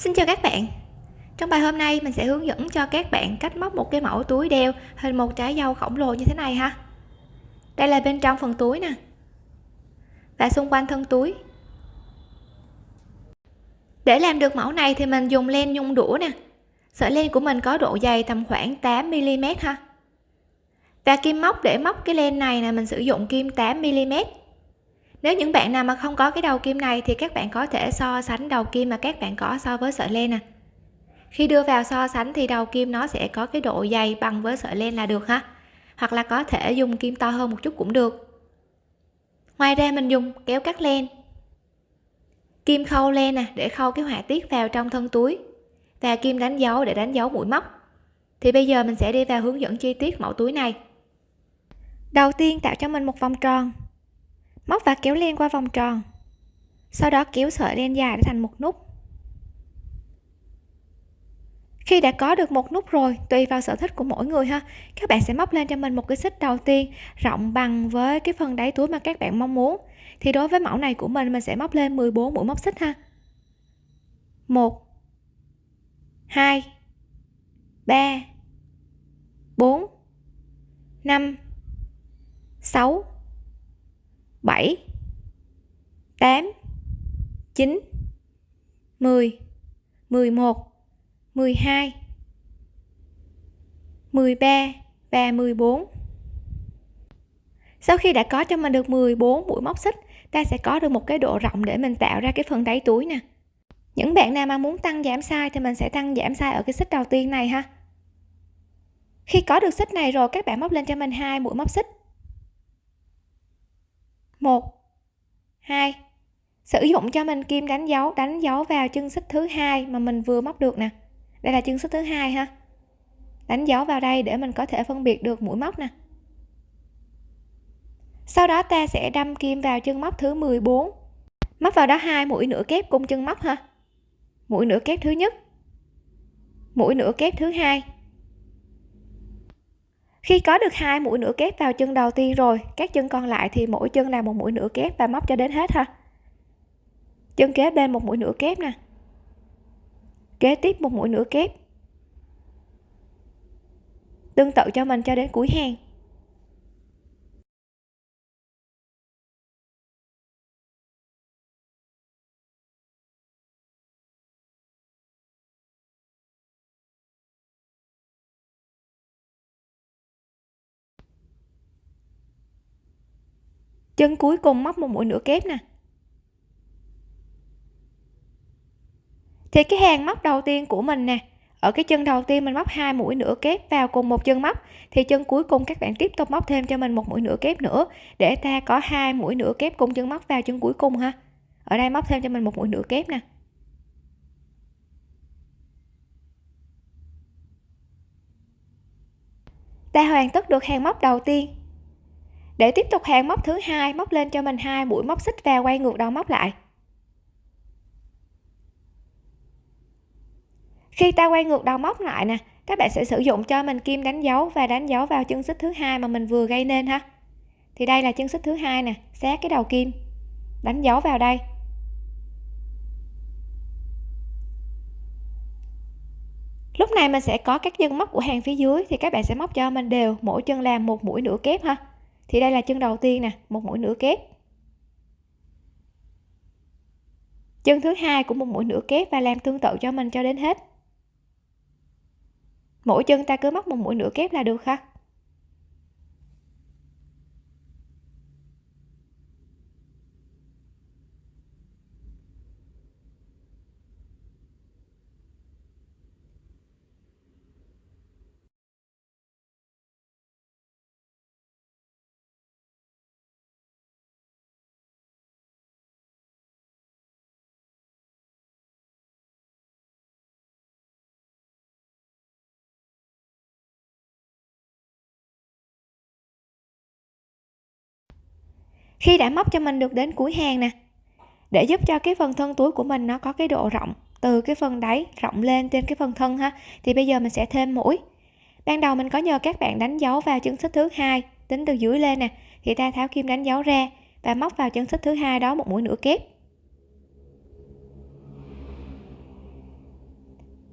Xin chào các bạn. Trong bài hôm nay, mình sẽ hướng dẫn cho các bạn cách móc một cái mẫu túi đeo hình một trái dâu khổng lồ như thế này ha. Đây là bên trong phần túi nè. Và xung quanh thân túi. Để làm được mẫu này thì mình dùng len nhung đũa nè. Sợi len của mình có độ dày tầm khoảng 8mm ha. Và kim móc, để móc cái len này là mình sử dụng kim 8mm nếu những bạn nào mà không có cái đầu kim này thì các bạn có thể so sánh đầu kim mà các bạn có so với sợi len nè. Khi đưa vào so sánh thì đầu kim nó sẽ có cái độ dày bằng với sợi len là được ha. Hoặc là có thể dùng kim to hơn một chút cũng được. Ngoài ra mình dùng kéo cắt len. Kim khâu len nè, để khâu cái họa tiết vào trong thân túi. Và kim đánh dấu để đánh dấu mũi móc. Thì bây giờ mình sẽ đi vào hướng dẫn chi tiết mẫu túi này. Đầu tiên tạo cho mình một vòng tròn móc và kéo len qua vòng tròn. Sau đó kéo sợi len dài để thành một nút. Khi đã có được một nút rồi, tùy vào sở thích của mỗi người ha, các bạn sẽ móc lên cho mình một cái xích đầu tiên, rộng bằng với cái phần đáy túi mà các bạn mong muốn. Thì đối với mẫu này của mình mình sẽ móc lên 14 mũi móc xích ha. 1 2 3 4 5 6 7 8 9 10 11 12 13 và 14 sau khi đã có cho mình được 14 mũi móc xích, ta sẽ có được một cái độ rộng để mình tạo ra cái phần đáy túi nè. Những bạn nào mà muốn tăng giảm size thì mình sẽ tăng giảm size ở cái xích đầu tiên này ha. Khi có được xích này rồi, các bạn móc lên cho mình hai mũi móc xích. 1 2 sử dụng cho mình kim đánh dấu đánh dấu vào chân xích thứ hai mà mình vừa móc được nè. Đây là chân xích thứ hai ha. Đánh dấu vào đây để mình có thể phân biệt được mũi móc nè. Sau đó ta sẽ đâm kim vào chân móc thứ 14 móc vào đó hai mũi nửa kép cung chân móc ha. Mũi nửa kép thứ nhất. Mũi nửa kép thứ hai khi có được hai mũi nửa kép vào chân đầu tiên rồi, các chân còn lại thì mỗi chân là một mũi nửa kép và móc cho đến hết ha. Chân kế bên một mũi nửa kép nè. Kế tiếp một mũi nửa kép. Tương tự cho mình cho đến cuối hàng. Chân cuối cùng móc một mũi nửa kép nè. Thì cái hàng móc đầu tiên của mình nè, ở cái chân đầu tiên mình móc hai mũi nửa kép vào cùng một chân móc, thì chân cuối cùng các bạn tiếp tục móc thêm cho mình một mũi nửa kép nữa, để ta có hai mũi nửa kép cùng chân móc vào chân cuối cùng ha. Ở đây móc thêm cho mình một mũi nửa kép nè. Ta hoàn tất được hàng móc đầu tiên để tiếp tục hàng móc thứ hai, móc lên cho mình hai mũi móc xích và quay ngược đầu móc lại. Khi ta quay ngược đầu móc lại nè, các bạn sẽ sử dụng cho mình kim đánh dấu và đánh dấu vào chân xích thứ hai mà mình vừa gây nên ha. Thì đây là chân xích thứ hai nè sát cái đầu kim. Đánh dấu vào đây. Lúc này mình sẽ có các chân móc của hàng phía dưới thì các bạn sẽ móc cho mình đều, mỗi chân làm một mũi nửa kép ha thì đây là chân đầu tiên nè, một mũi nửa kép. Chân thứ hai cũng một mũi nửa kép và làm tương tự cho mình cho đến hết. Mỗi chân ta cứ móc một mũi nửa kép là được ha? Khi đã móc cho mình được đến cuối hàng nè. Để giúp cho cái phần thân túi của mình nó có cái độ rộng, từ cái phần đáy rộng lên trên cái phần thân ha, thì bây giờ mình sẽ thêm mũi. Ban đầu mình có nhờ các bạn đánh dấu vào chân xích thứ hai, tính từ dưới lên nè, thì ta tháo kim đánh dấu ra và móc vào chân xích thứ hai đó một mũi nửa kép.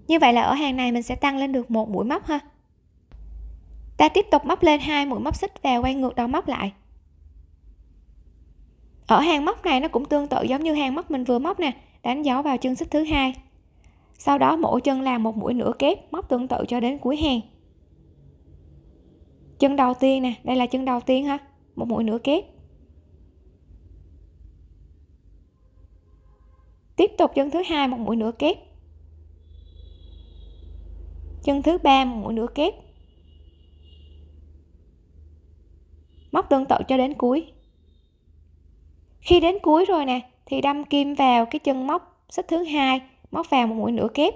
Như vậy là ở hàng này mình sẽ tăng lên được một mũi móc ha. Ta tiếp tục móc lên hai mũi móc xích và quay ngược đầu móc lại ở hàng móc này nó cũng tương tự giống như hàng móc mình vừa móc nè, đánh dấu vào chân xích thứ hai. Sau đó mỗi chân làm một mũi nửa kép, móc tương tự cho đến cuối hàng. Chân đầu tiên nè, đây là chân đầu tiên ha, một mũi nửa kép. Tiếp tục chân thứ hai, một mũi nửa kép. Chân thứ ba, một mũi nửa kép. Móc tương tự cho đến cuối khi đến cuối rồi nè, thì đâm kim vào cái chân móc, xích thứ hai, móc vào một mũi nửa kép.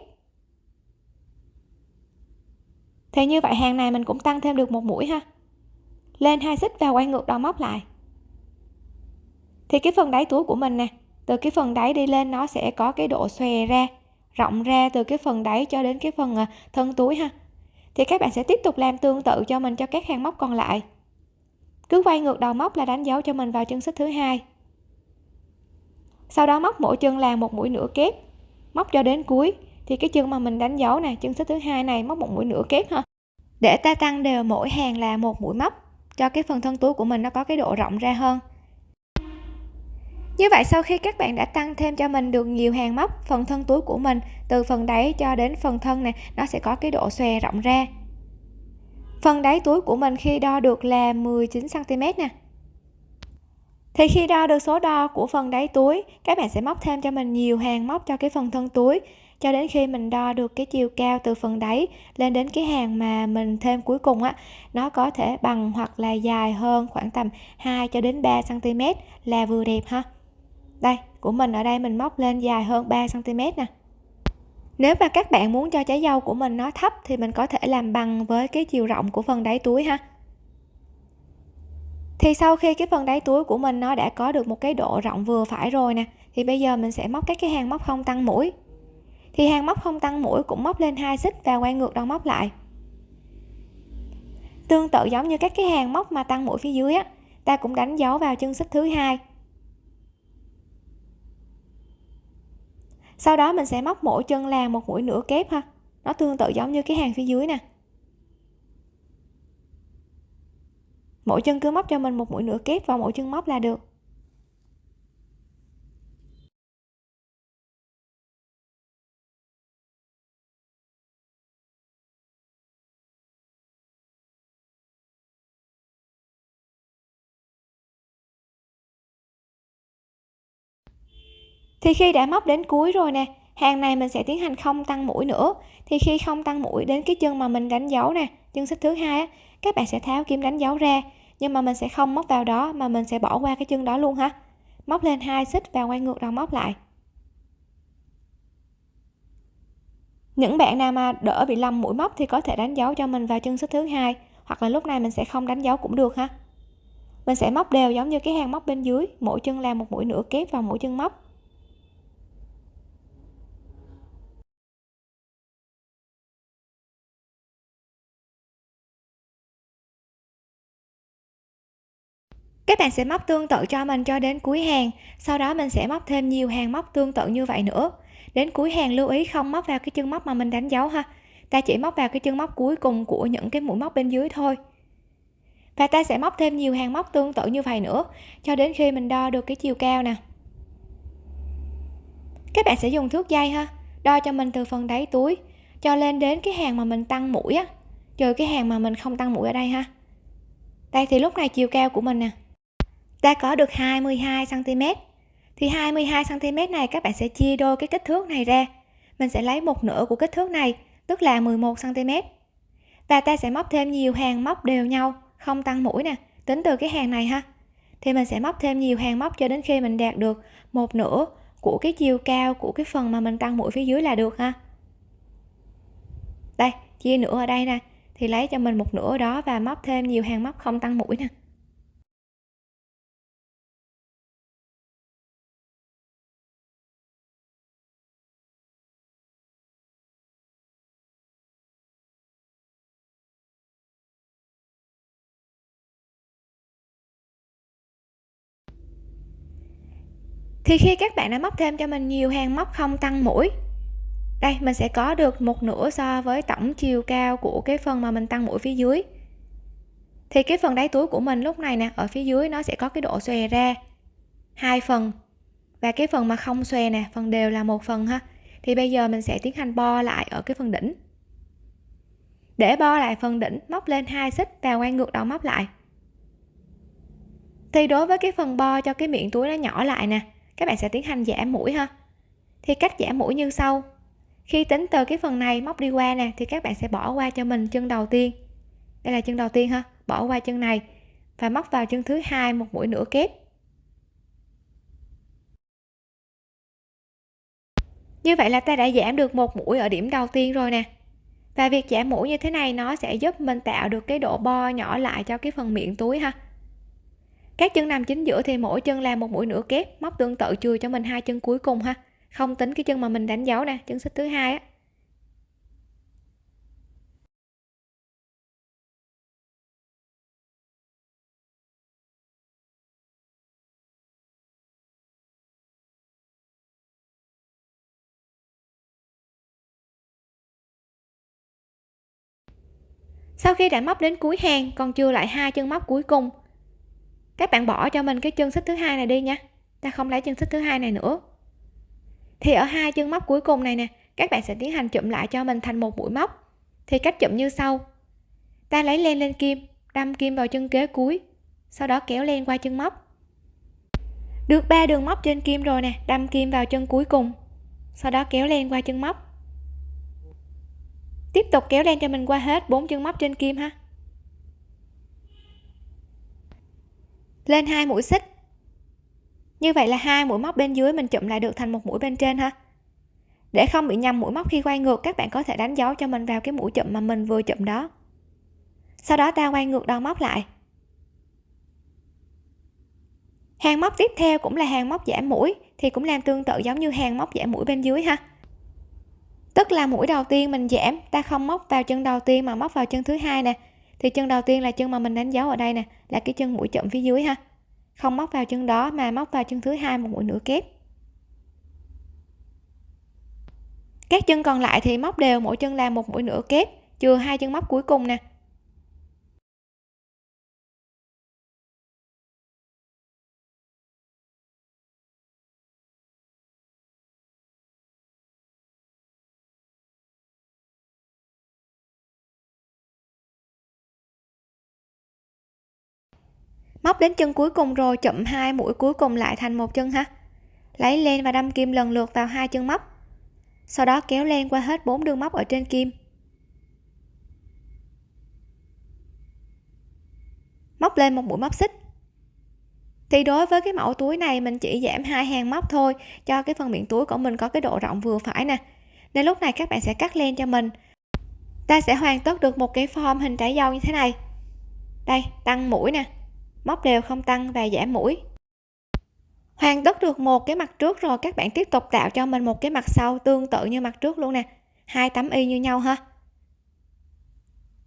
Thì như vậy hàng này mình cũng tăng thêm được một mũi ha. Lên hai xích và quay ngược đầu móc lại. Thì cái phần đáy túi của mình nè, từ cái phần đáy đi lên nó sẽ có cái độ xòe ra, rộng ra từ cái phần đáy cho đến cái phần à, thân túi ha. Thì các bạn sẽ tiếp tục làm tương tự cho mình cho các hàng móc còn lại. Cứ quay ngược đầu móc là đánh dấu cho mình vào chân xích thứ hai sau đó móc mỗi chân làm một mũi nửa kép. Móc cho đến cuối. Thì cái chân mà mình đánh dấu này chân xích thứ hai này, móc một mũi nửa kép ha. Để ta tăng đều mỗi hàng là một mũi móc, cho cái phần thân túi của mình nó có cái độ rộng ra hơn. Như vậy sau khi các bạn đã tăng thêm cho mình được nhiều hàng móc, phần thân túi của mình, từ phần đáy cho đến phần thân này nó sẽ có cái độ xòe rộng ra. Phần đáy túi của mình khi đo được là 19 cm nè thì khi đo được số đo của phần đáy túi, các bạn sẽ móc thêm cho mình nhiều hàng móc cho cái phần thân túi. Cho đến khi mình đo được cái chiều cao từ phần đáy lên đến cái hàng mà mình thêm cuối cùng á, nó có thể bằng hoặc là dài hơn khoảng tầm 2 cho đến 3 cm là vừa đẹp ha. Đây, của mình ở đây mình móc lên dài hơn 3 cm nè. Nếu mà các bạn muốn cho trái dâu của mình nó thấp thì mình có thể làm bằng với cái chiều rộng của phần đáy túi ha thì sau khi cái phần đáy túi của mình nó đã có được một cái độ rộng vừa phải rồi nè, thì bây giờ mình sẽ móc các cái hàng móc không tăng mũi. Thì hàng móc không tăng mũi cũng móc lên hai xích và quay ngược đầu móc lại. Tương tự giống như các cái hàng móc mà tăng mũi phía dưới á, ta cũng đánh dấu vào chân xích thứ hai. Sau đó mình sẽ móc mỗi chân là một mũi nửa kép ha. Nó tương tự giống như cái hàng phía dưới nè. Mỗi chân cứ móc cho mình một mũi nửa kép vào mỗi chân móc là được. Thì khi đã móc đến cuối rồi nè, hàng này mình sẽ tiến hành không tăng mũi nữa. Thì khi không tăng mũi đến cái chân mà mình đánh dấu nè, chân xích thứ hai á các bạn sẽ tháo kim đánh dấu ra, nhưng mà mình sẽ không móc vào đó, mà mình sẽ bỏ qua cái chân đó luôn ha. Móc lên hai xích và quay ngược đầu móc lại. Những bạn nào mà đỡ bị lầm mũi móc thì có thể đánh dấu cho mình vào chân xích thứ hai, hoặc là lúc này mình sẽ không đánh dấu cũng được ha. Mình sẽ móc đều giống như cái hàng móc bên dưới, mỗi chân làm một mũi nửa kép vào mỗi chân móc. Các bạn sẽ móc tương tự cho mình cho đến cuối hàng. Sau đó mình sẽ móc thêm nhiều hàng móc tương tự như vậy nữa. Đến cuối hàng lưu ý không móc vào cái chân móc mà mình đánh dấu ha. Ta chỉ móc vào cái chân móc cuối cùng của những cái mũi móc bên dưới thôi. Và ta sẽ móc thêm nhiều hàng móc tương tự như vậy nữa, cho đến khi mình đo được cái chiều cao nè. Các bạn sẽ dùng thước dây ha, đo cho mình từ phần đáy túi cho lên đến cái hàng mà mình tăng mũi á. Trừ cái hàng mà mình không tăng mũi ở đây ha. Đây thì lúc này chiều cao của mình nè ta có được 22 cm thì 22 cm này các bạn sẽ chia đôi cái kích thước này ra. Mình sẽ lấy một nửa của kích thước này, tức là 11 cm và ta sẽ móc thêm nhiều hàng móc đều nhau, không tăng mũi nè, tính từ cái hàng này ha. Thì mình sẽ móc thêm nhiều hàng móc cho đến khi mình đạt được một nửa của cái chiều cao của cái phần mà mình tăng mũi phía dưới là được ha. Đây, chia nửa ở đây nè. Thì lấy cho mình một nửa đó và móc thêm nhiều hàng móc không tăng mũi nè. Thì khi các bạn đã móc thêm cho mình nhiều hàng móc không tăng mũi, đây, mình sẽ có được một nửa so với tổng chiều cao của cái phần mà mình tăng mũi phía dưới. Thì cái phần đáy túi của mình lúc này nè, ở phía dưới nó sẽ có cái độ xòe ra hai phần. Và cái phần mà không xòe nè, phần đều là một phần ha. Thì bây giờ mình sẽ tiến hành bo lại ở cái phần đỉnh. Để bo lại phần đỉnh, móc lên hai xích và quay ngược đầu móc lại. Thì đối với cái phần bo cho cái miệng túi nó nhỏ lại nè các bạn sẽ tiến hành giảm mũi ha. Thì cách giảm mũi như sau. Khi tính từ cái phần này móc đi qua nè, thì các bạn sẽ bỏ qua cho mình chân đầu tiên. Đây là chân đầu tiên ha, bỏ qua chân này và móc vào chân thứ hai một mũi nửa kép. Như vậy là ta đã giảm được một mũi ở điểm đầu tiên rồi nè. Và việc giảm mũi như thế này nó sẽ giúp mình tạo được cái độ bo nhỏ lại cho cái phần miệng túi ha các chân nằm chính giữa thì mỗi chân làm một mũi nửa kép. Móc tương tự chừa cho mình hai chân cuối cùng ha. Không tính cái chân mà mình đánh dấu nè, chân xích thứ hai á. Sau khi đã móc đến cuối hàng, còn chưa lại hai chân móc cuối cùng các bạn bỏ cho mình cái chân xích thứ hai này đi nha. Ta không lấy chân xích thứ hai này nữa. Thì ở hai chân móc cuối cùng này nè, các bạn sẽ tiến hành chụm lại cho mình thành một mũi móc. Thì cách chụm như sau. Ta lấy len lên kim, đâm kim vào chân kế cuối, sau đó kéo len qua chân móc. Được ba đường móc trên kim rồi nè, đâm kim vào chân cuối cùng, sau đó kéo len qua chân móc. Tiếp tục kéo len cho mình qua hết bốn chân móc trên kim ha. Lên hai mũi xích. Như vậy là hai mũi móc bên dưới mình chụm lại được thành một mũi bên trên ha. Để không bị nhầm mũi móc khi quay ngược, các bạn có thể đánh dấu cho mình vào cái mũi chụm mà mình vừa chụm đó. Sau đó ta quay ngược đầu móc lại. Hàng móc tiếp theo cũng là hàng móc giảm mũi, thì cũng làm tương tự giống như hàng móc giảm mũi bên dưới ha. Tức là mũi đầu tiên mình giảm, ta không móc vào chân đầu tiên mà móc vào chân thứ hai nè thì chân đầu tiên là chân mà mình đánh dấu ở đây nè, là cái chân mũi chậm phía dưới ha. Không móc vào chân đó mà móc vào chân thứ hai một mũi nửa kép. Các chân còn lại thì móc đều, mỗi chân là một mũi nửa kép, chừa hai chân móc cuối cùng nè. Móc đến chân cuối cùng rồi, chậm hai mũi cuối cùng lại thành một chân ha lấy len và đâm kim lần lượt vào hai chân móc. Sau đó kéo len qua hết bốn đường móc ở trên kim. Móc lên một mũi móc xích. Thì đối với cái mẫu túi này, mình chỉ giảm hai hàng móc thôi, cho cái phần miệng túi của mình có cái độ rộng vừa phải nè. Nên lúc này các bạn sẽ cắt len cho mình. Ta sẽ hoàn tất được một cái form hình trái dâu như thế này. Đây, tăng mũi nè móc đều không tăng và giảm mũi. Hoàn tất được một cái mặt trước rồi, các bạn tiếp tục tạo cho mình một cái mặt sau tương tự như mặt trước luôn nè. Hai tấm y như nhau ha.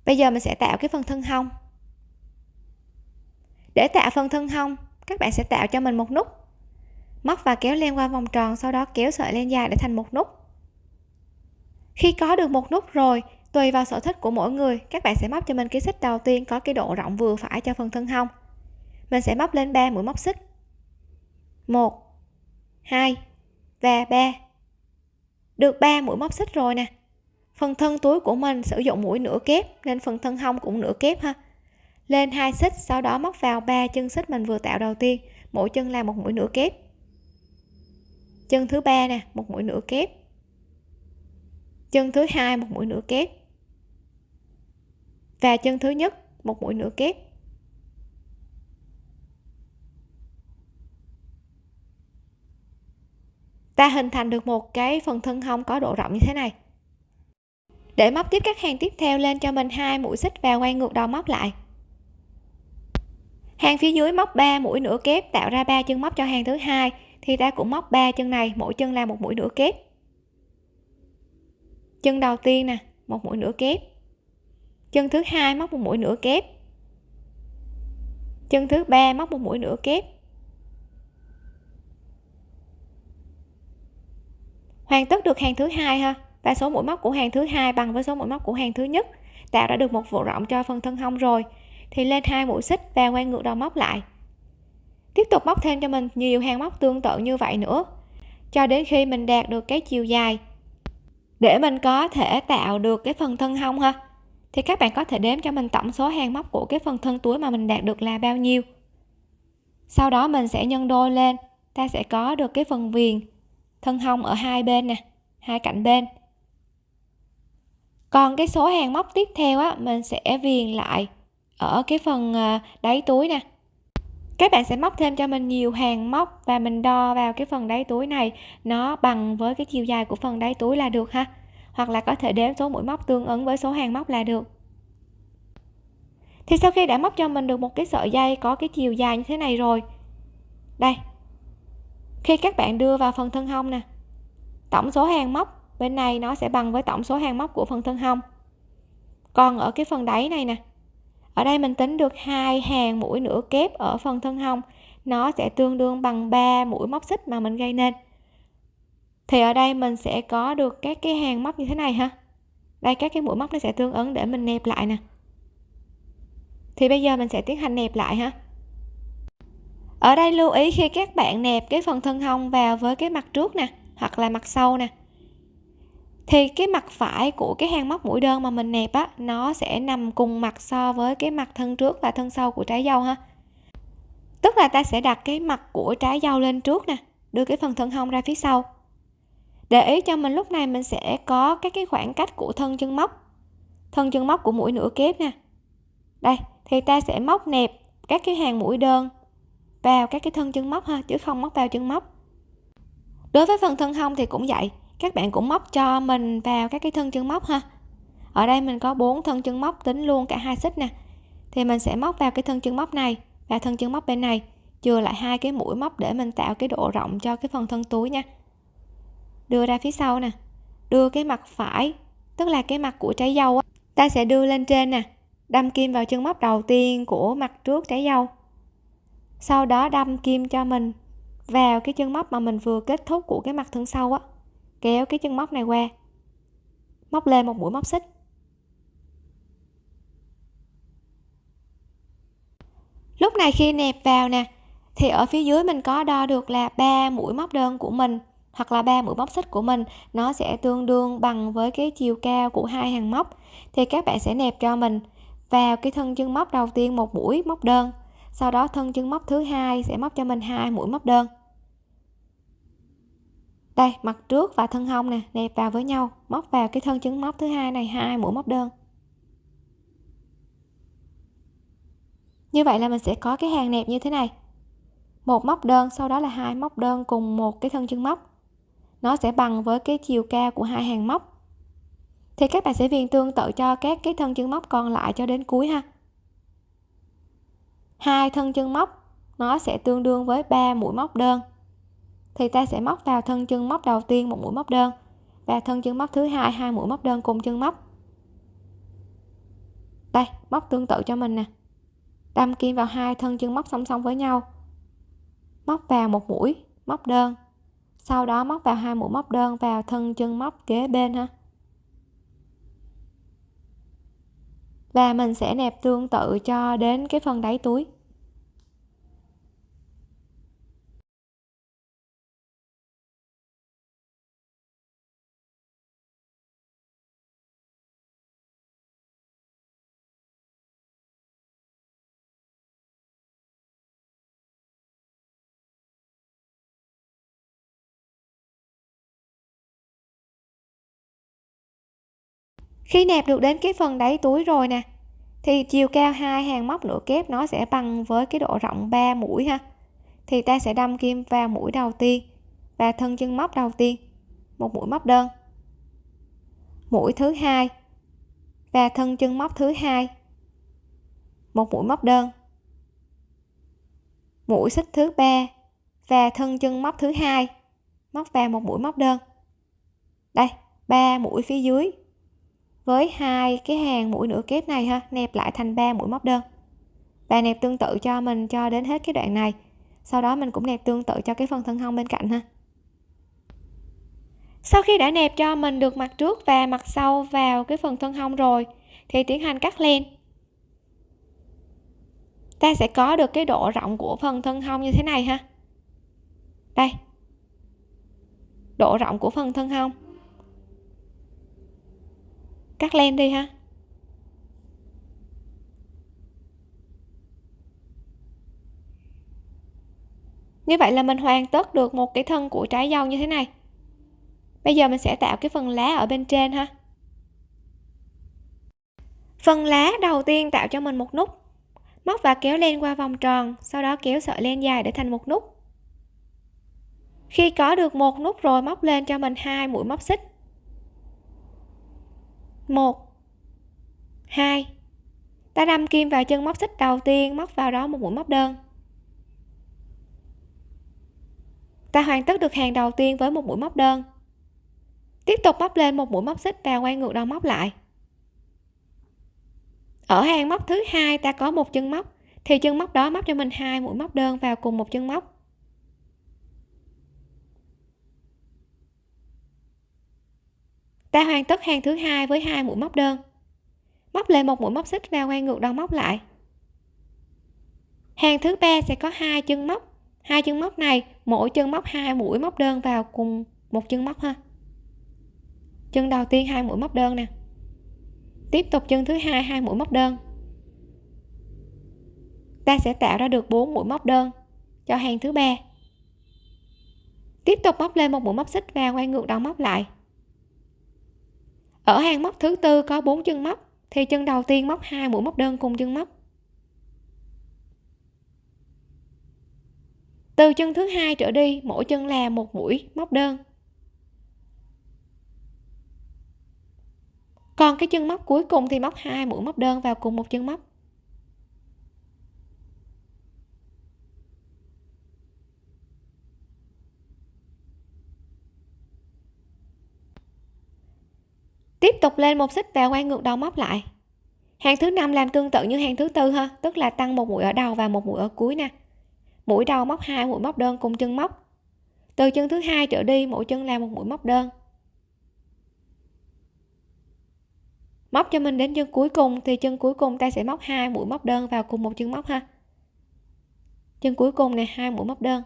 Bây giờ mình sẽ tạo cái phần thân hông. Để tạo phần thân hông, các bạn sẽ tạo cho mình một nút. Móc và kéo len qua vòng tròn, sau đó kéo sợi len dài để thành một nút. Khi có được một nút rồi, tùy vào sở thích của mỗi người, các bạn sẽ móc cho mình cái xích đầu tiên có cái độ rộng vừa phải cho phần thân hông mình sẽ móc lên 3 mũi móc xích. 1 2 và 3 được 3 mũi móc xích rồi nè. Phần thân túi của mình sử dụng mũi nửa kép, nên phần thân hông cũng nửa kép ha. Lên hai xích, sau đó móc vào ba chân xích mình vừa tạo đầu tiên. Mỗi chân là một mũi nửa kép. Chân thứ ba nè, một mũi nửa kép. Chân thứ hai, một mũi nửa kép. Và chân thứ nhất, một mũi nửa kép. Ta hình thành được một cái phần thân hông có độ rộng như thế này. Để móc tiếp các hàng tiếp theo lên cho mình hai mũi xích và quay ngược đầu móc lại. Hàng phía dưới móc 3 mũi nửa kép, tạo ra ba chân móc cho hàng thứ hai, thì ta cũng móc ba chân này, mỗi chân là một mũi nửa kép. Chân đầu tiên nè, một mũi nửa kép. Chân thứ hai móc một mũi nửa kép. Chân thứ ba móc một mũi nửa kép. Hoàn tất được hàng thứ hai ha? Và số mũi móc của hàng thứ hai bằng với số mũi móc của hàng thứ nhất tạo ra được một vụ rộng cho phần thân hông rồi. Thì lên hai mũi xích và quay ngược đầu móc lại. Tiếp tục móc thêm cho mình, nhiều hàng móc tương tự như vậy nữa. Cho đến khi mình đạt được cái chiều dài. Để mình có thể tạo được cái phần thân hông ha? Thì các bạn có thể đếm cho mình tổng số hàng móc của cái phần thân túi mà mình đạt được là bao nhiêu? Sau đó mình sẽ nhân đôi lên, ta sẽ có được cái phần viền thân hông ở hai bên nè, hai cạnh bên. Còn cái số hàng móc tiếp theo á, mình sẽ viền lại ở cái phần ờ, đáy túi nè. Các bạn sẽ móc thêm cho mình nhiều hàng móc và mình đo vào cái phần đáy túi này nó bằng với cái chiều dài của phần đáy túi là được ha. Hoặc là có thể đếm số mũi móc tương ứng với số hàng móc là được. Thì sau khi đã móc cho mình được một cái sợi dây có cái chiều dài như thế này rồi. Đây khi các bạn đưa vào phần thân hông nè, tổng số hàng móc bên này nó sẽ bằng với tổng số hàng móc của phần thân hông. Còn ở cái phần đáy này nè, ở đây mình tính được hai hàng mũi nửa kép ở phần thân hông, nó sẽ tương đương bằng 3 mũi móc xích mà mình gây nên. Thì ở đây mình sẽ có được các cái hàng móc như thế này ha. Đây, các cái mũi móc nó sẽ tương ứng để mình nẹp lại nè. Thì bây giờ mình sẽ tiến hành nẹp lại ha ở đây lưu ý khi các bạn nẹp cái phần thân hông vào với cái mặt trước nè, hoặc là mặt sau nè. Thì cái mặt phải của cái hàng móc mũi đơn mà mình nẹp á, nó sẽ nằm cùng mặt so với cái mặt thân trước và thân sau của trái dâu ha. Tức là ta sẽ đặt cái mặt của trái dâu lên trước nè, đưa cái phần thân hông ra phía sau. Để ý cho mình lúc này mình sẽ có các cái khoảng cách của thân chân móc, thân chân móc của mũi nửa kép nè. Đây, thì ta sẽ móc nẹp các cái hàng mũi đơn vào các cái thân chân móc ha, chứ không móc vào chân móc. Đối với phần thân hông thì cũng vậy, các bạn cũng móc cho mình vào các cái thân chân móc ha. Ở đây mình có bốn thân chân móc tính luôn cả hai xích nè. Thì mình sẽ móc vào cái thân chân móc này và thân chân móc bên này, chừa lại hai cái mũi móc để mình tạo cái độ rộng cho cái phần thân túi nha. Đưa ra phía sau nè, đưa cái mặt phải, tức là cái mặt của trái dâu á, ta sẽ đưa lên trên nè, đâm kim vào chân móc đầu tiên của mặt trước trái dâu sau đó đâm kim cho mình, vào cái chân móc mà mình vừa kết thúc của cái mặt thân sau á, kéo cái chân móc này qua, móc lên một mũi móc xích. Lúc này khi nẹp vào nè, thì ở phía dưới mình có đo được là ba mũi móc đơn của mình hoặc là ba mũi móc xích của mình, nó sẽ tương đương bằng với cái chiều cao của hai hàng móc. Thì các bạn sẽ nẹp cho mình vào cái thân chân móc đầu tiên một mũi móc đơn sau đó thân chân móc thứ hai sẽ móc cho mình hai mũi móc đơn. Đây, mặt trước và thân hông nè, nẹp vào với nhau, móc vào cái thân chân móc thứ hai này, hai mũi móc đơn. Như vậy là mình sẽ có cái hàng nẹp như thế này. Một móc đơn, sau đó là hai móc đơn cùng một cái thân chân móc. Nó sẽ bằng với cái chiều cao của hai hàng móc. Thì các bạn sẽ viền tương tự cho các cái thân chân móc còn lại cho đến cuối ha hai thân chân móc, nó sẽ tương đương với 3 mũi móc đơn. Thì ta sẽ móc vào thân chân móc đầu tiên một mũi móc đơn, và thân chân móc thứ hai hai mũi móc đơn cùng chân móc. Đây, móc tương tự cho mình nè. Đâm kim vào hai thân chân móc song song với nhau. Móc vào một mũi móc đơn, sau đó móc vào hai mũi móc đơn vào thân chân móc kế bên ha. Và mình sẽ nẹp tương tự cho đến cái phần đáy túi. Khi nẹp được đến cái phần đáy túi rồi nè, thì chiều cao hai hàng móc nửa kép nó sẽ bằng với cái độ rộng 3 mũi ha. Thì ta sẽ đâm kim vào mũi đầu tiên và thân chân móc đầu tiên, một mũi móc đơn. Mũi thứ hai và thân chân móc thứ hai, một mũi móc đơn. Mũi xích thứ ba và thân chân móc thứ hai móc vào một mũi móc đơn. Đây, ba mũi phía dưới với hai cái hàng mũi nửa kép này ha, nẹp lại thành ba mũi móc đơn. Và nẹp tương tự cho mình cho đến hết cái đoạn này. Sau đó mình cũng nẹp tương tự cho cái phần thân hông bên cạnh ha. Sau khi đã nẹp cho mình được mặt trước và mặt sau vào cái phần thân hông rồi, thì tiến hành cắt len. Ta sẽ có được cái độ rộng của phần thân hông như thế này ha. Đây. Độ rộng của phần thân hông cắt len đi ha. Như vậy là mình hoàn tất được một cái thân của trái dâu như thế này. Bây giờ mình sẽ tạo cái phần lá ở bên trên ha. Phần lá đầu tiên tạo cho mình một nút. Móc và kéo len qua vòng tròn, sau đó kéo sợi len dài để thành một nút. Khi có được một nút rồi móc lên cho mình hai mũi móc xích một. Hai. Ta đâm kim vào chân móc xích đầu tiên, móc vào đó một mũi móc đơn. Ta hoàn tất được hàng đầu tiên với một mũi móc đơn. Tiếp tục móc lên một mũi móc xích và quay ngược đầu móc lại. Ở hàng móc thứ hai, ta có một chân móc. Thì chân móc đó móc cho mình hai mũi móc đơn vào cùng một chân móc. Ta hoàn tất hàng thứ hai với hai mũi móc đơn. Móc lên một mũi móc xích và quay ngược đầu móc lại. Hàng thứ ba sẽ có hai chân móc. Hai chân móc này, mỗi chân móc hai mũi móc đơn vào cùng một chân móc ha. Chân đầu tiên hai mũi móc đơn nè. Tiếp tục chân thứ hai hai mũi móc đơn. Ta sẽ tạo ra được 4 mũi móc đơn cho hàng thứ ba. Tiếp tục móc lên một mũi móc xích và quay ngược đầu móc lại ở hàng móc thứ tư có 4 chân móc, thì chân đầu tiên móc hai, mũi móc đơn cùng chân móc. Từ chân thứ hai trở đi, mỗi chân là một mũi móc đơn. Còn cái chân móc cuối cùng thì móc hai, mũi móc đơn vào cùng một chân móc tiếp tục lên một xích và quay ngược đầu móc lại. Hàng thứ năm làm tương tự như hàng thứ tư ha, tức là tăng một mũi ở đầu và một mũi ở cuối nè. Mũi đầu móc hai, mũi móc đơn cùng chân móc. Từ chân thứ hai trở đi, mỗi chân làm một mũi móc đơn. Móc cho mình đến chân cuối cùng, thì chân cuối cùng ta sẽ móc hai mũi móc đơn vào cùng một chân móc ha. Chân cuối cùng này hai mũi móc đơn.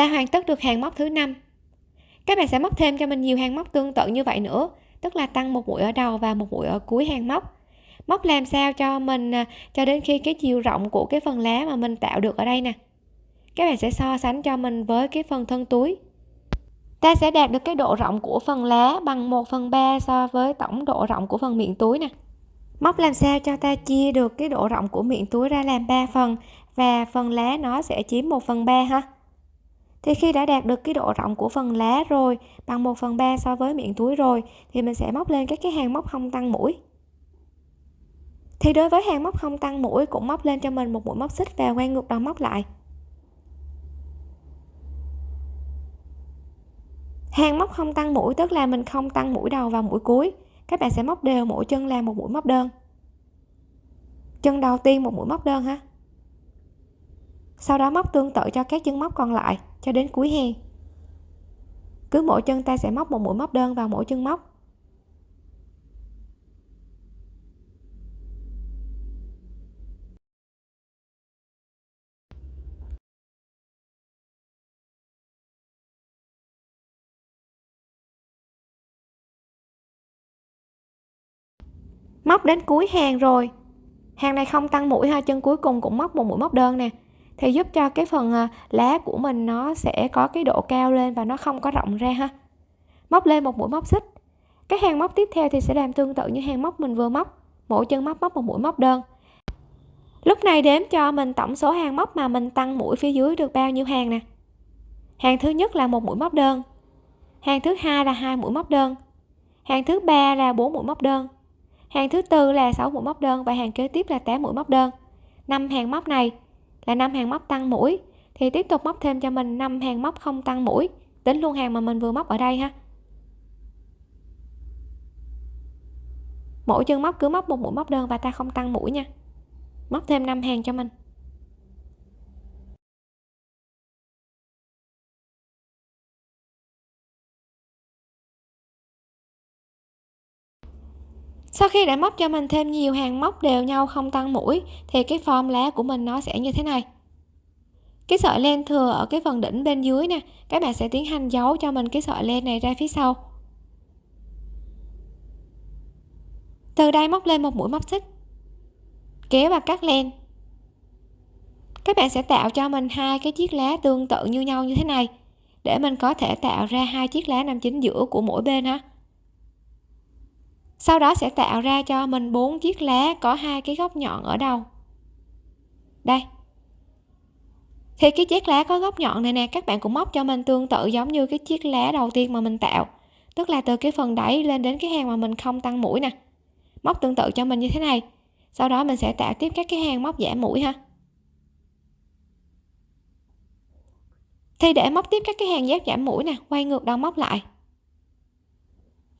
Ta hoàn tất được hàng móc thứ năm. Các bạn sẽ móc thêm cho mình nhiều hàng móc tương tự như vậy nữa, tức là tăng một mũi ở đầu và một mũi ở cuối hàng móc. Móc làm sao cho mình à, cho đến khi cái chiều rộng của cái phần lá mà mình tạo được ở đây nè. Các bạn sẽ so sánh cho mình với cái phần thân túi. Ta sẽ đạt được cái độ rộng của phần lá bằng 1 phần 3 so với tổng độ rộng của phần miệng túi nè. Móc làm sao cho ta chia được cái độ rộng của miệng túi ra làm 3 phần và phần lá nó sẽ chiếm 1 phần 3 ha? Thì khi đã đạt được cái độ rộng của phần lá rồi, bằng 1 phần 3 so với miệng túi rồi, thì mình sẽ móc lên các cái hàng móc không tăng mũi. Thì đối với hàng móc không tăng mũi cũng móc lên cho mình một mũi móc xích và quay ngược đầu móc lại. Hàng móc không tăng mũi tức là mình không tăng mũi đầu và mũi cuối. Các bạn sẽ móc đều mỗi chân là một mũi móc đơn. Chân đầu tiên một mũi móc đơn ha. Sau đó móc tương tự cho các chân móc còn lại cho đến cuối hàng cứ mỗi chân ta sẽ móc một mũi móc đơn vào mỗi chân móc. Móc đến cuối hàng rồi. Hàng này không tăng mũi ha, chân cuối cùng cũng móc một mũi móc đơn nè thì giúp cho cái phần à, lá của mình nó sẽ có cái độ cao lên và nó không có rộng ra ha. Móc lên một mũi móc xích. Cái hàng móc tiếp theo thì sẽ làm tương tự như hàng móc mình vừa móc. Mỗi chân móc móc một mũi móc đơn. Lúc này đếm cho mình tổng số hàng móc mà mình tăng mũi phía dưới được bao nhiêu hàng nè? Hàng thứ nhất là một mũi móc đơn. Hàng thứ hai là hai mũi móc đơn. Hàng thứ ba là bốn mũi móc đơn. Hàng thứ tư là 6 mũi móc đơn và hàng kế tiếp là 8 mũi móc đơn. Năm hàng móc này là năm hàng móc tăng mũi. Thì tiếp tục móc thêm cho mình năm hàng móc không tăng mũi. Tính luôn hàng mà mình vừa móc ở đây ha. Mỗi chân móc cứ móc một mũi móc đơn và ta không tăng mũi nha. Móc thêm 5 hàng cho mình. Sau khi đã móc cho mình thêm nhiều hàng móc đều nhau không tăng mũi, thì cái form lá của mình nó sẽ như thế này. Cái sợi len thừa ở cái phần đỉnh bên dưới nè, các bạn sẽ tiến hành giấu cho mình cái sợi len này ra phía sau. Từ đây móc lên một mũi móc xích, kéo và cắt len. Các bạn sẽ tạo cho mình hai cái chiếc lá tương tự như nhau như thế này, để mình có thể tạo ra hai chiếc lá nằm chính giữa của mỗi bên ha sau đó sẽ tạo ra cho mình bốn chiếc lá có hai cái góc nhọn ở đầu. Đây. Thì cái chiếc lá có góc nhọn này nè, các bạn cũng móc cho mình tương tự giống như cái chiếc lá đầu tiên mà mình tạo. Tức là từ cái phần đáy lên đến cái hàng mà mình không tăng mũi nè. Móc tương tự cho mình như thế này. Sau đó mình sẽ tạo tiếp các cái hàng móc giảm mũi ha. Thì để móc tiếp các cái hàng dép giảm mũi nè, quay ngược đầu móc lại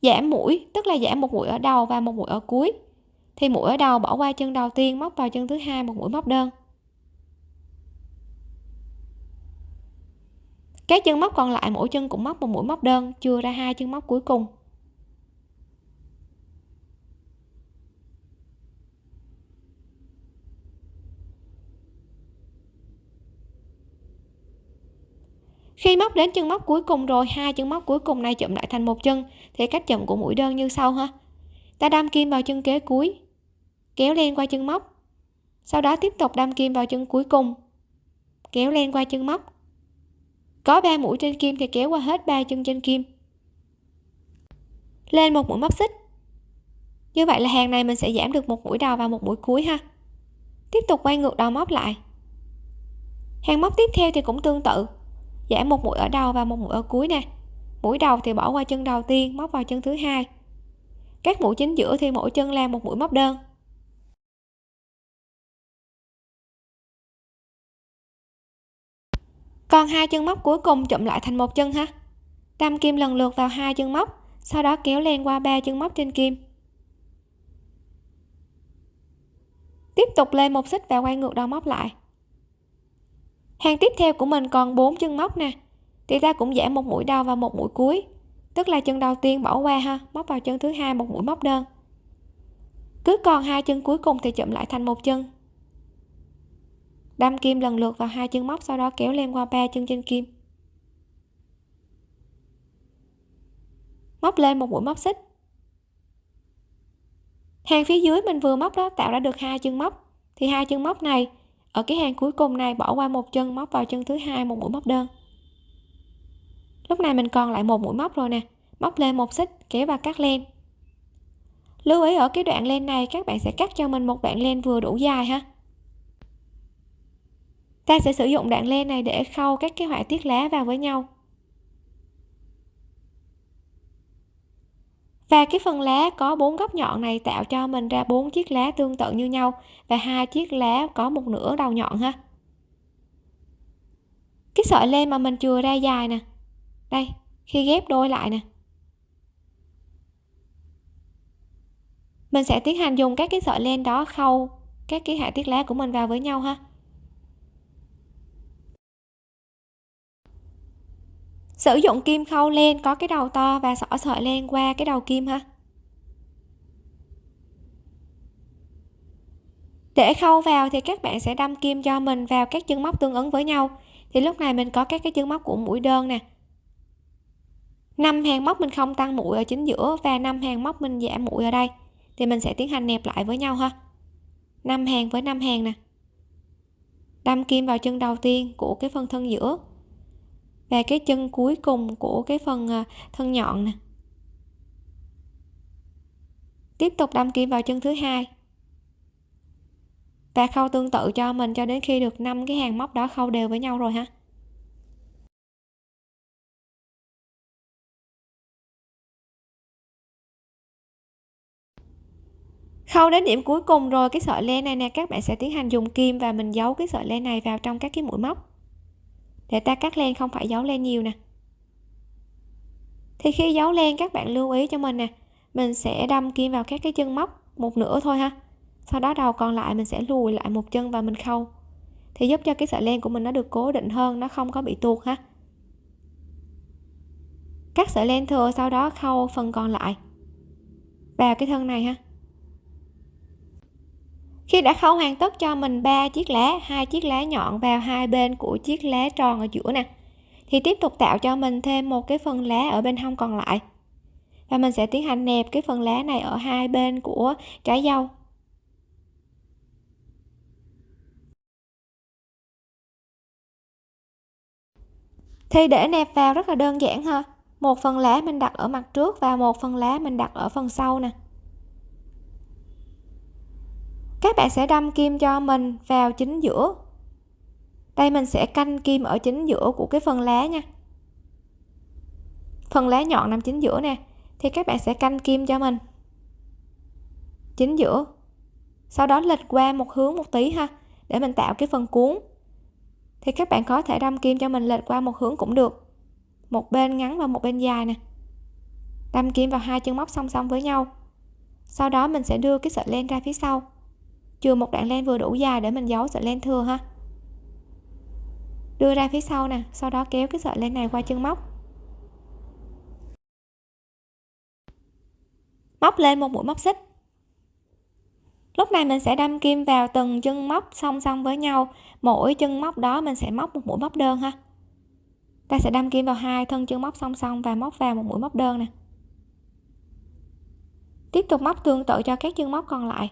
giảm mũi, tức là giảm một mũi ở đầu và một mũi ở cuối. Thì mũi ở đầu bỏ qua chân đầu tiên, móc vào chân thứ hai, một mũi móc đơn. Các chân móc còn lại, mỗi chân cũng móc một mũi móc đơn, chưa ra hai chân móc cuối cùng. Khi móc đến chân móc cuối cùng rồi, hai chân móc cuối cùng này chụm lại thành một chân, thì cách chụm của mũi đơn như sau ha. Ta đâm kim vào chân kế cuối, kéo lên qua chân móc. Sau đó tiếp tục đâm kim vào chân cuối cùng, kéo lên qua chân móc. Có 3 mũi trên kim thì kéo qua hết ba chân trên kim. Lên một mũi móc xích. Như vậy là hàng này mình sẽ giảm được một mũi đầu và một mũi cuối ha. Tiếp tục quay ngược đầu móc lại. Hàng móc tiếp theo thì cũng tương tự giảm một mũi ở đầu và một mũi ở cuối nè. Mũi đầu thì bỏ qua chân đầu tiên, móc vào chân thứ hai. Các mũi chính giữa thì mỗi chân làm một mũi móc đơn. Còn hai chân móc cuối cùng chụm lại thành một chân ha. Đâm kim lần lượt vào hai chân móc, sau đó kéo lên qua ba chân móc trên kim. Tiếp tục lên một xích và quay ngược đầu móc lại hàng tiếp theo của mình còn bốn chân móc nè. Thì ta cũng giảm một mũi đầu và một mũi cuối. Tức là chân đầu tiên bỏ qua ha, móc vào chân thứ hai một mũi móc đơn. Cứ còn hai chân cuối cùng thì chụm lại thành một chân. Đâm kim lần lượt vào hai chân móc, sau đó kéo lên qua ba chân trên kim. Móc lên một mũi móc xích. Hàng phía dưới mình vừa móc đó, tạo ra được hai chân móc. Thì hai chân móc này ở cái hàng cuối cùng này, bỏ qua một chân, móc vào chân thứ hai, một mũi móc đơn. Lúc này mình còn lại một mũi móc rồi nè. Móc lên một xích, kéo và cắt len. Lưu ý ở cái đoạn len này, các bạn sẽ cắt cho mình một đoạn len vừa đủ dài ha. Ta sẽ sử dụng đoạn len này để khâu các cái họa tiết lá vào với nhau. Và cái phần lá có bốn góc nhọn này tạo cho mình ra bốn chiếc lá tương tự như nhau, và hai chiếc lá có một nửa đầu nhọn ha. Cái sợi len mà mình chừa ra dài nè. Đây, khi ghép đôi lại nè. Mình sẽ tiến hành dùng các cái sợi len đó khâu các cái hạ tiết lá của mình vào với nhau ha. Sử dụng kim khâu len có cái đầu to và xỏ sợi len qua cái đầu kim ha. Để khâu vào thì các bạn sẽ đâm kim cho mình vào các chân móc tương ứng với nhau. Thì lúc này mình có các cái chân móc của mũi đơn nè. Năm hàng móc mình không tăng mũi ở chính giữa và năm hàng móc mình giảm mũi ở đây. Thì mình sẽ tiến hành nẹp lại với nhau ha. Năm hàng với năm hàng nè. Đâm kim vào chân đầu tiên của cái phần thân giữa và cái chân cuối cùng của cái phần à, thân nhọn nè. Tiếp tục đâm kim vào chân thứ hai. Và khâu tương tự cho mình cho đến khi được năm cái hàng móc đó khâu đều với nhau rồi ha. Khâu đến điểm cuối cùng rồi, cái sợi len này nè, các bạn sẽ tiến hành dùng kim và mình giấu cái sợi len này vào trong các cái mũi móc để ta cắt len không phải giấu len nhiều nè. Thì khi giấu len, các bạn lưu ý cho mình nè, mình sẽ đâm kim vào các cái chân móc một nửa thôi ha. Sau đó đầu còn lại mình sẽ lùi lại một chân và mình khâu. Thì giúp cho cái sợi len của mình nó được cố định hơn, nó không có bị tuột ha. Cắt sợi len thừa, sau đó khâu phần còn lại vào cái thân này ha khi đã khâu hoàn tất cho mình ba chiếc lá, hai chiếc lá nhọn vào hai bên của chiếc lá tròn ở giữa nè, thì tiếp tục tạo cho mình thêm một cái phần lá ở bên hông còn lại. Và mình sẽ tiến hành nẹp cái phần lá này ở hai bên của trái dâu. Thì để nẹp vào rất là đơn giản ha. Một phần lá mình đặt ở mặt trước và một phần lá mình đặt ở phần sau nè các bạn sẽ đâm kim cho mình vào chính giữa. Đây, mình sẽ canh kim ở chính giữa của cái phần lá nha. Phần lá nhọn nằm chính giữa nè, thì các bạn sẽ canh kim cho mình. Chính giữa. Sau đó lệch qua một hướng một tí ha, để mình tạo cái phần cuốn. Thì các bạn có thể đâm kim cho mình lệch qua một hướng cũng được. Một bên ngắn và một bên dài nè. Đâm kim vào hai chân móc song song với nhau. Sau đó mình sẽ đưa cái sợi len ra phía sau chừa một đoạn len vừa đủ dài để mình giấu sợi len thừa ha. Đưa ra phía sau nè, sau đó kéo cái sợi len này qua chân móc. Móc lên một mũi móc xích. Lúc này mình sẽ đâm kim vào từng chân móc song song với nhau. Mỗi chân móc đó mình sẽ móc một mũi móc đơn ha. Ta sẽ đâm kim vào hai thân chân móc song song và móc vào một mũi móc đơn nè. Tiếp tục móc tương tự cho các chân móc còn lại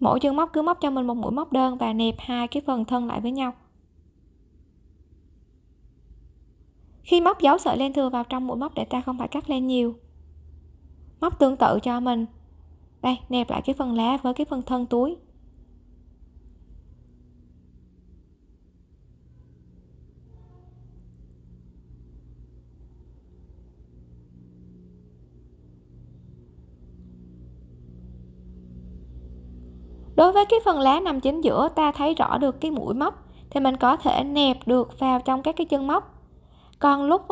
mỗi chân móc cứ móc cho mình một mũi móc đơn và nẹp hai cái phần thân lại với nhau. Khi móc dấu sợi len thừa vào trong mũi móc để ta không phải cắt len nhiều. Móc tương tự cho mình. Đây, nẹp lại cái phần lá với cái phần thân túi. Đối với cái phần lá nằm chính giữa ta thấy rõ được cái mũi móc, thì mình có thể nẹp được vào trong các cái chân móc. Còn lúc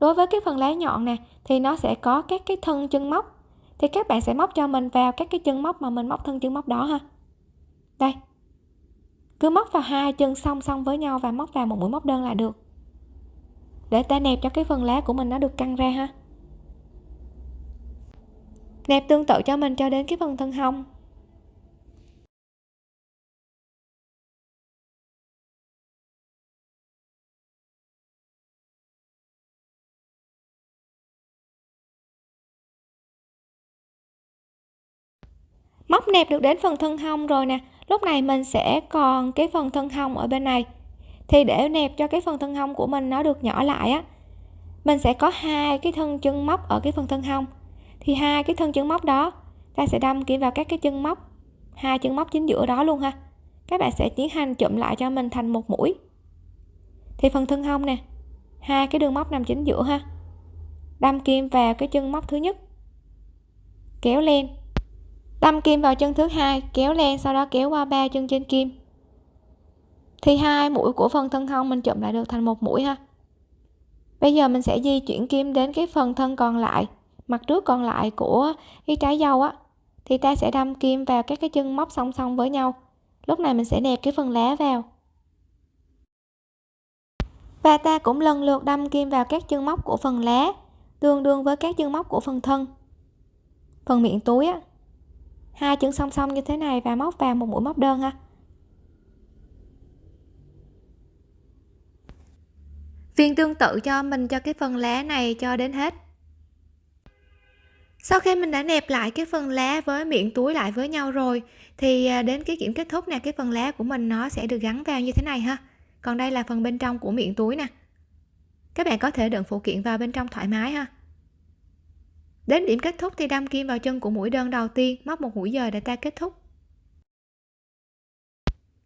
đối với cái phần lá nhọn nè, thì nó sẽ có các cái thân chân móc. Thì các bạn sẽ móc cho mình vào các cái chân móc mà mình móc thân chân móc đó ha. Đây. Cứ móc vào hai chân song song với nhau và móc vào một mũi móc đơn là được. Để ta nẹp cho cái phần lá của mình nó được căng ra ha. Nẹp tương tự cho mình cho đến cái phần thân hông. Móc nẹp được đến phần thân hông rồi nè. Lúc này mình sẽ còn cái phần thân hông ở bên này. Thì để nẹp cho cái phần thân hông của mình nó được nhỏ lại á, mình sẽ có hai cái thân chân móc ở cái phần thân hông. Thì hai cái thân chân móc đó, ta sẽ đâm kim vào các cái chân móc, hai chân móc chính giữa đó luôn ha. Các bạn sẽ tiến hành chụm lại cho mình thành một mũi. Thì phần thân hông nè, hai cái đường móc nằm chính giữa ha. Đâm kim vào cái chân móc thứ nhất. Kéo lên đâm kim vào chân thứ hai, kéo len sau đó kéo qua ba chân trên kim. Thì hai mũi của phần thân hông mình chụm lại được thành một mũi ha. Bây giờ mình sẽ di chuyển kim đến cái phần thân còn lại, mặt trước còn lại của cái trái dâu á. Thì ta sẽ đâm kim vào các cái chân móc song song với nhau. Lúc này mình sẽ nẹp cái phần lá vào. Và ta cũng lần lượt đâm kim vào các chân móc của phần lá, tương đương với các chân móc của phần thân. Phần miệng túi á hai chân song song như thế này và móc vào một mũi móc đơn ha. Viên tương tự cho mình cho cái phần lá này cho đến hết. Sau khi mình đã nẹp lại cái phần lá với miệng túi lại với nhau rồi, thì à, đến cái kiểm kết thúc nè, cái phần lá của mình nó sẽ được gắn vào như thế này ha. Còn đây là phần bên trong của miệng túi nè. Các bạn có thể đựng phụ kiện vào bên trong thoải mái ha đến điểm kết thúc thì đâm kim vào chân của mũi đơn đầu tiên móc một mũi dời để ta kết thúc.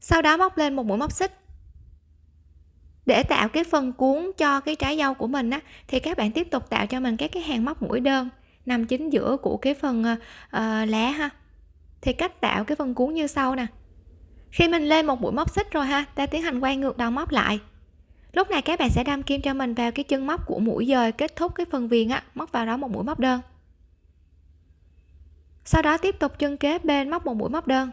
Sau đó móc lên một mũi móc xích. Để tạo cái phần cuốn cho cái trái dâu của mình á thì các bạn tiếp tục tạo cho mình các cái hàng móc mũi đơn nằm chính giữa của cái phần uh, lá ha. Thì cách tạo cái phần cuốn như sau nè. Khi mình lên một mũi móc xích rồi ha ta tiến hành quay ngược đầu móc lại. Lúc này các bạn sẽ đâm kim cho mình vào cái chân móc của mũi dời kết thúc cái phần viền á móc vào đó một mũi móc đơn sau đó tiếp tục chân kế bên móc một mũi móc đơn.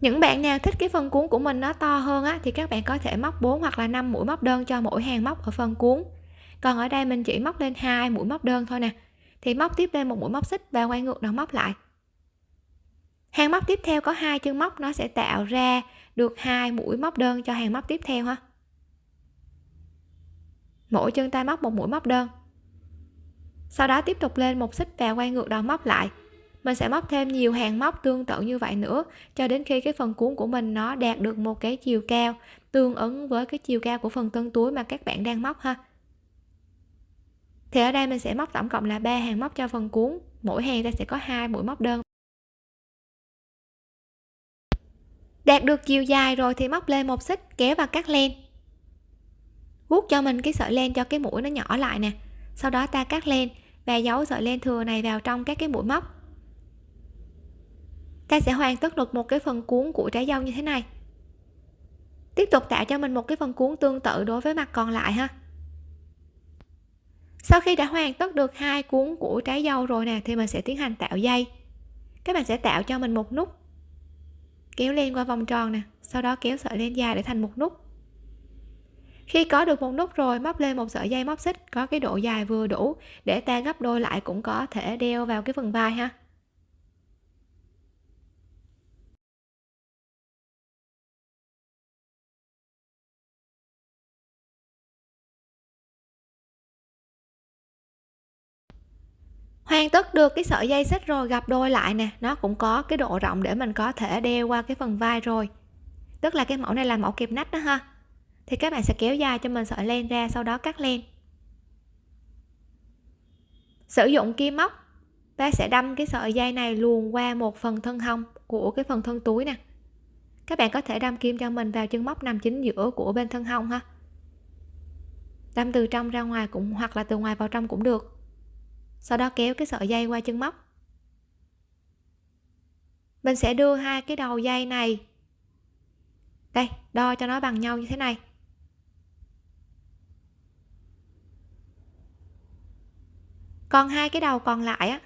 Những bạn nào thích cái phần cuốn của mình nó to hơn á, thì các bạn có thể móc 4 hoặc là 5 mũi móc đơn cho mỗi hàng móc ở phần cuốn. Còn ở đây mình chỉ móc lên hai mũi móc đơn thôi nè. Thì móc tiếp lên một mũi móc xích và quay ngược đầu móc lại. Hàng móc tiếp theo có hai chân móc, nó sẽ tạo ra được hai mũi móc đơn cho hàng móc tiếp theo ha. Mỗi chân tay móc một mũi móc đơn sau đó tiếp tục lên một xích và quay ngược đầu móc lại. Mình sẽ móc thêm nhiều hàng móc tương tự như vậy nữa, cho đến khi cái phần cuốn của mình nó đạt được một cái chiều cao, tương ứng với cái chiều cao của phần tân túi mà các bạn đang móc ha. Thì ở đây mình sẽ móc tổng cộng là ba hàng móc cho phần cuốn. Mỗi hàng ta sẽ có hai mũi móc đơn. Đạt được chiều dài rồi thì móc lên một xích, kéo và cắt len. Vuốt cho mình cái sợi len cho cái mũi nó nhỏ lại nè. Sau đó ta cắt len và giấu sợi len thừa này vào trong các cái mũi móc. Ta sẽ hoàn tất được một cái phần cuốn của trái dâu như thế này. Tiếp tục tạo cho mình một cái phần cuốn tương tự đối với mặt còn lại ha. Sau khi đã hoàn tất được hai cuốn của trái dâu rồi nè, thì mình sẽ tiến hành tạo dây. Các bạn sẽ tạo cho mình một nút, kéo lên qua vòng tròn nè, sau đó kéo sợi len dài để thành một nút khi có được một nút rồi, móc lên một sợi dây móc xích, có cái độ dài vừa đủ để ta gấp đôi lại cũng có thể đeo vào cái phần vai ha. Hoàn tất được cái sợi dây xích rồi gặp đôi lại nè, nó cũng có cái độ rộng để mình có thể đeo qua cái phần vai rồi. Tức là cái mẫu này là mẫu kẹp nách đó ha thì các bạn sẽ kéo dài cho mình sợi len ra, sau đó cắt len. Sử dụng kim móc, ta sẽ đâm cái sợi dây này luồn qua một phần thân hông của cái phần thân túi nè. Các bạn có thể đâm kim cho mình vào chân móc nằm chính giữa của bên thân hông ha. Đâm từ trong ra ngoài cũng, hoặc là từ ngoài vào trong cũng được. Sau đó kéo cái sợi dây qua chân móc. Mình sẽ đưa hai cái đầu dây này, đây, đo cho nó bằng nhau như thế này. Còn hai cái đầu còn lại á,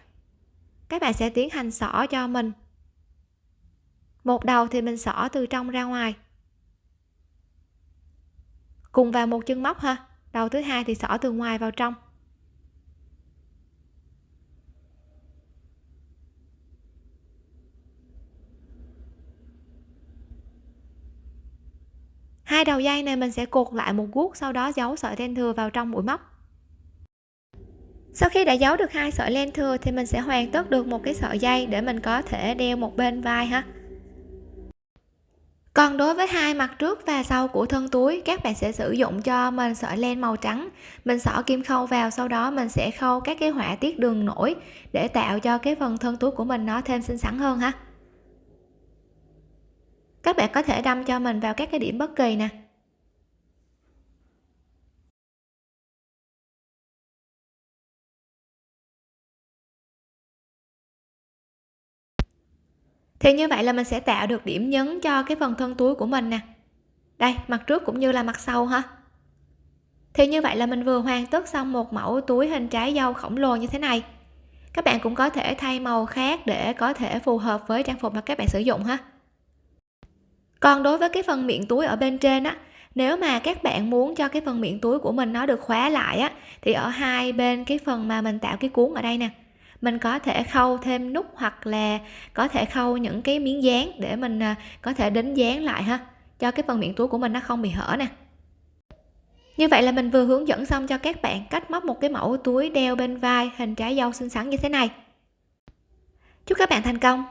các bạn sẽ tiến hành xỏ cho mình. Một đầu thì mình xỏ từ trong ra ngoài. Cùng vào một chân móc ha, đầu thứ hai thì xỏ từ ngoài vào trong. Hai đầu dây này mình sẽ cột lại một guốc, sau đó giấu sợi len thừa vào trong mũi móc sau khi đã giấu được hai sợi len thừa thì mình sẽ hoàn tất được một cái sợi dây để mình có thể đeo một bên vai ha. Còn đối với hai mặt trước và sau của thân túi, các bạn sẽ sử dụng cho mình sợi len màu trắng. Mình xỏ kim khâu vào, sau đó mình sẽ khâu các cái họa tiết đường nổi để tạo cho cái phần thân túi của mình nó thêm xinh xắn hơn ha. Các bạn có thể đâm cho mình vào các cái điểm bất kỳ nè. Thì như vậy là mình sẽ tạo được điểm nhấn cho cái phần thân túi của mình nè. Đây, mặt trước cũng như là mặt sau ha. Thì như vậy là mình vừa hoàn tất xong một mẫu túi hình trái dâu khổng lồ như thế này. Các bạn cũng có thể thay màu khác để có thể phù hợp với trang phục mà các bạn sử dụng ha. Còn đối với cái phần miệng túi ở bên trên á, nếu mà các bạn muốn cho cái phần miệng túi của mình nó được khóa lại á, thì ở hai bên cái phần mà mình tạo cái cuốn ở đây nè mình có thể khâu thêm nút hoặc là có thể khâu những cái miếng dán để mình à, có thể đính dán lại ha, cho cái phần miệng túi của mình nó không bị hở nè. Như vậy là mình vừa hướng dẫn xong cho các bạn cách móc một cái mẫu túi đeo bên vai hình trái dâu xinh xắn như thế này. Chúc các bạn thành công!